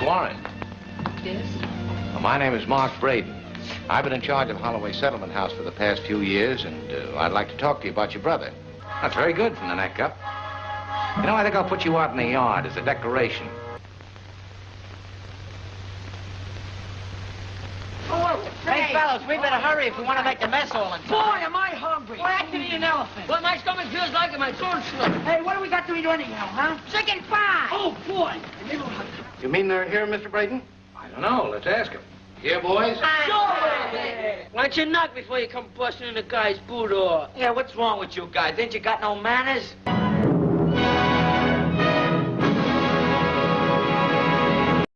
Morris. Yes? Well, my name is Mark Braden. I've been in charge of Holloway Settlement House for the past few years, and uh, I'd like to talk to you about your brother. That's very good from the neck up. You know, I think I'll put you out in the yard as a decoration. Hey, fellas, we better hurry if we want to make the mess all in Boy, am I hungry. Boy, I can eat an elephant. Well, my stomach feels like it. My throat's slipped. Hey, what do we got to eat anyhow, huh? Chicken pie. Oh, boy. You mean they're here, Mr. Braden? I don't know. Let's ask him. Here, boys? Why don't you knock before you come busting in the guy's boot door? Yeah, what's wrong with you guys? Ain't you got no manners?